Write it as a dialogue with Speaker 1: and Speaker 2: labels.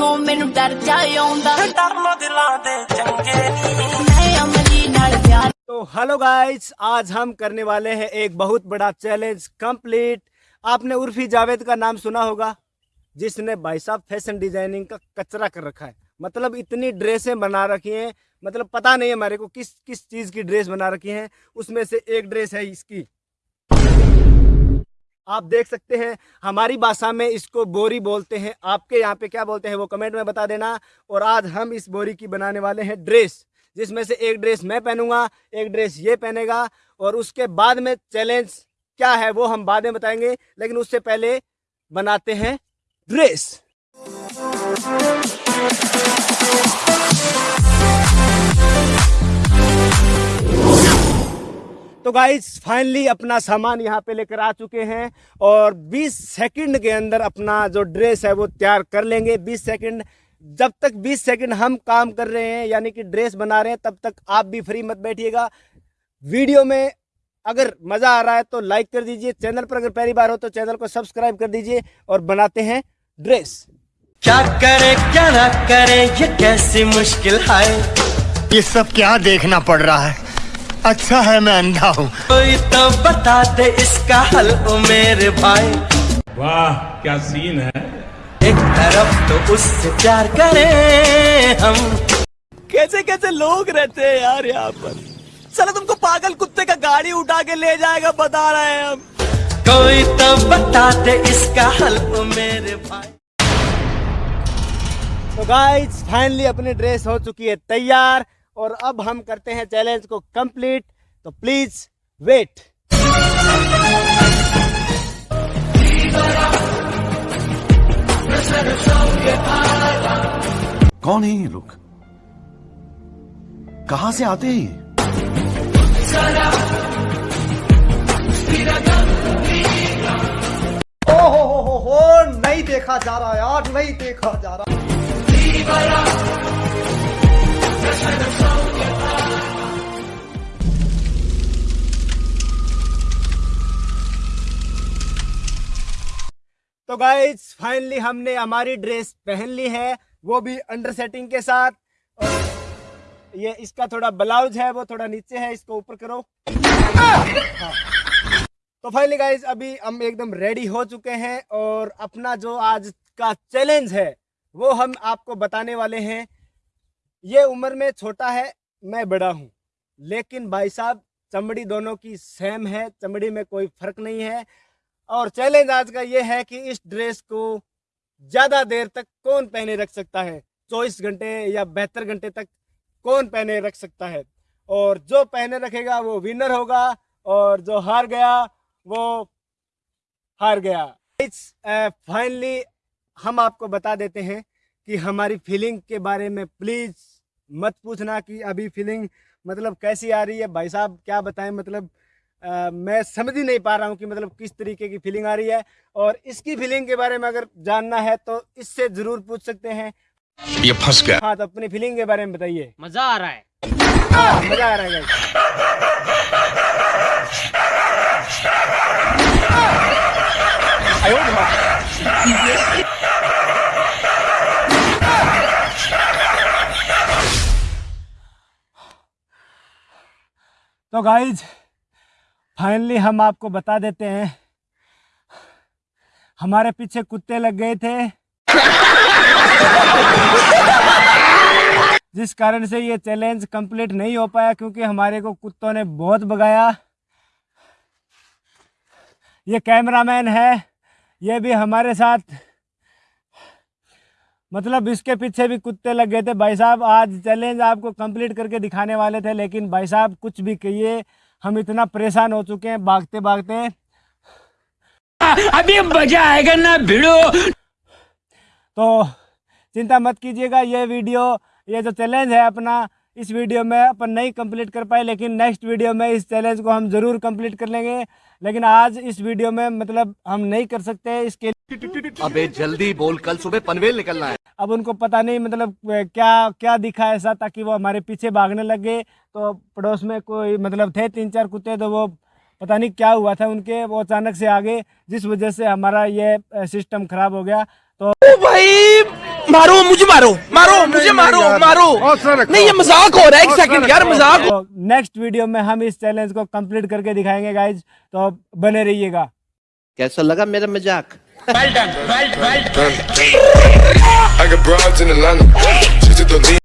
Speaker 1: ਮੈਥੋਂ ਮੈਨੂੰ ਡਰ ਜਾ ਆਉਂਦਾ
Speaker 2: ਡਰਨੋਂ ਦਿਲਾਂ ਦੇ ਚੰਗੇ ਨਹੀਂ
Speaker 1: ਮੈਂ ਅਮਲੀ ਨਾਲ ਪਿਆਰ
Speaker 3: तो हेलो गाइस आज हम करने वाले हैं एक बहुत बड़ा चैलेंज कंप्लीट आपने उर्फी जावेद का नाम सुना होगा जिसने भाई साहब फैशन डिजाइनिंग का कचरा कर रखा है मतलब इतनी ड्रेसें बना रखी हैं मतलब पता नहीं है हमारे को किस किस चीज़ की ड्रेस बना रखी है उसमें से एक ड्रेस है इसकी आप देख सकते हैं, हमारी भाषा में इसको बोरी बोलते हैं। आपके यहाँ पे क्या बोलते हैं वो कमेंट में बता देना। और आज हम इस बोरी की बनाने वाले हैं ड्रेस, जिसमें से एक ड्रेस मैं पहनूँगा, एक ड्रेस ये पहनेगा। और उसके बाद में चैलेंज क्या है वो हम बाद में बताएँगे, लेकिन उससे पहले बनाते हैं ड्रेस। तो गाइज़ फाइनली अपना सामान यहाँ पे लेकर आ चुके हैं और 20 सेकंड के अंदर अपना जो ड्रेस है वो तैयार कर लेंगे। 20 सेकंड जब तक 20 सेकंड हम काम कर रहे हैं यानी कि ड्रेस बना रहे हैं तब तक आप भी फ्री मत बैठिएगा। वीडियो में अगर मज़ा आ रहा है तो लाइक कर दीजिए। चैनल पर अगर पहली बार हो तो चैनल को सब्सक्राइब कर दीजिए और बनाते हैं ड्रेस
Speaker 2: क्या करे क्या ना करे ये कैसी मुश्किल है?
Speaker 4: ये सब क्या देखना पड़ रहा है? अच्छा है मैं अंधा हूँ।
Speaker 2: कोई तो बता दे इसका हल ओ मेरे भाई।
Speaker 5: वाह क्या सीन है?
Speaker 2: एक तरफ़ तो उससे प्यार करें हम।
Speaker 3: कैसे कैसे लोग रहते हैं यार यहाँ पर? चलो तुमको पागल कुत्ते का गाड़ी उठा के ले जाएगा बता रहे हैं हम।
Speaker 2: कोई तो बता दे इसका हल ओ मेरे भाई।
Speaker 3: तो गाइस फाइनली अपनी ड्रेस हो चुकी है तैयार। और अब हम करते हैं चैलेंज को कंप्लीट तो प्लीज़ वेट
Speaker 6: कौन है ये लोग? कहाँ से आते हैं
Speaker 7: ओ हो हो हो हो नहीं देखा जा रहा यार नहीं देखा जा रहा।
Speaker 3: तो गाइज़ फाइनली हमने हमारी ड्रेस पहन ली है, वो भी अंडर सेटिंग के साथ और ये इसका थोड़ा ब्लाउज है, वो थोड़ा नीचे है, इसको ऊपर करो। तो फाइनली गाइज़ अभी हम एकदम रेडी हो चुके हैं और अपना जो आज का चैलेंज है, वो हम आपको बताने वाले हैं ये उम्र में छोटा है, मैं बड़ा हूँ। लेकिन भाई साहब, चमड़ी दोनों की सेम है, चमड़ी में कोई फ़र्क नहीं है। और चैलेंज आज का ये है कि इस ड्रेस को ज़्यादा देर तक कौन पहने रख सकता है? चौबीस घंटे या बहत्तर घंटे तक कौन पहने रख सकता है? और जो पहने रखेगा वो विनर होगा, और जो हार गया, वो हार गया। इट्स फाइनली हम आपको बता देते हैं कि हमारी फीलिंग के बारे में प्लीज़ मत पूछना कि अभी फीलिंग मतलब कैसी आ रही है? भाई साहब क्या बताएँ? मतलब अ, मैं समझ ही नहीं पा रहा हूँ कि मतलब किस तरीके की फीलिंग आ रही है। और इसकी फीलिंग के बारे में अगर जानना है तो इससे ज़रूर पूछ सकते हैं।
Speaker 6: ये फंस गया।
Speaker 3: हाँ तो अपनी फीलिंग के बारे में बताइए।
Speaker 8: मज़ा आ रहा है।
Speaker 3: मज़ा आ रहा है। गाइज़ फाइनली हम आपको बता देते हैं। हमारे पीछे कुत्ते लग गए थे। जिस कारण से ये चैलेंज कंप्लीट नहीं हो पाया क्योंकि हमारे को कुत्तों ने बहुत भगाया। ये कैमरामैन है। ये भी हमारे साथ। मतलब इसके पीछे भी कुत्ते लग गए थे। भाई साहब आज चैलेंज आपको कंप्लीट करके दिखाने वाले थे लेकिन भाई साहब कुछ भी कहिए हम इतना परेशान हो चुके हैं भागते भागते
Speaker 8: अभी मज़ा आएगा ना भिड़ो।
Speaker 3: तो चिंता मत कीजिएगा ये वीडियो ये जो चैलेंज है अपना इस वीडियो में अपन नहीं कंप्लीट कर पाए लेकिन नेक्स्ट वीडियो में इस चैलेंज को हम ज़रूर कंप्लीट कर लेंगे। लेकिन आज इस वीडियो में मतलब हम नहीं कर सकते इसके
Speaker 6: अबे जल्दी बोल कल सुबह पनवेल निकलना है।
Speaker 3: अब उनको पता नहीं मतलब क्या क्या दिखा ऐसा ताकि वो हमारे पीछे भागने लग। गए तो पड़ोस में कोई मतलब थे तीन चार कुत्ते तो वो पता नहीं क्या हुआ था उनके। वो अचानक से आ गए जिस वजह से हमारा ये सिस्टम खराब हो गया। तो
Speaker 2: भाई
Speaker 9: मारो मुझे मारो मारो मुझे मारो मारो। नहीं ये मज़ाक हो रहा है एक सेकंड यार मज़ाक।
Speaker 3: तो नेक्स्ट वीडियो में हम इस चैलेंज को कंप्लीट करके दिखाएँगे गाइज़ तो बने रहिएगा।
Speaker 9: कैसा लगा मेरा मज़ाक? Well done, well, well. done.
Speaker 10: I got broads in Atlanta. The lead.